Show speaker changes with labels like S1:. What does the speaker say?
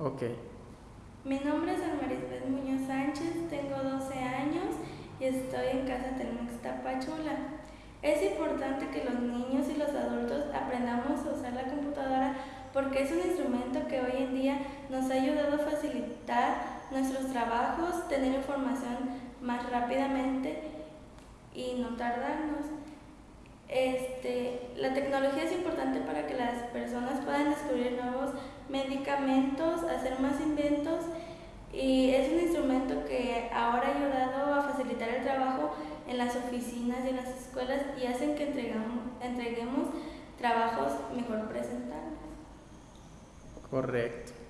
S1: Ok.
S2: Mi nombre es Almarisbeth Muñoz Sánchez, tengo 12 años y estoy en Casa Telmex Tapachula. Es importante que los niños y los adultos aprendamos a usar la computadora porque es un instrumento que hoy en día nos ha ayudado a facilitar nuestros trabajos, tener información más rápidamente y no tardarnos. Este, la tecnología es importante para que las personas puedan hacer más inventos y es un instrumento que ahora ha ayudado a facilitar el trabajo en las oficinas y en las escuelas y hacen que entregamos, entreguemos trabajos mejor presentables.
S1: Correcto.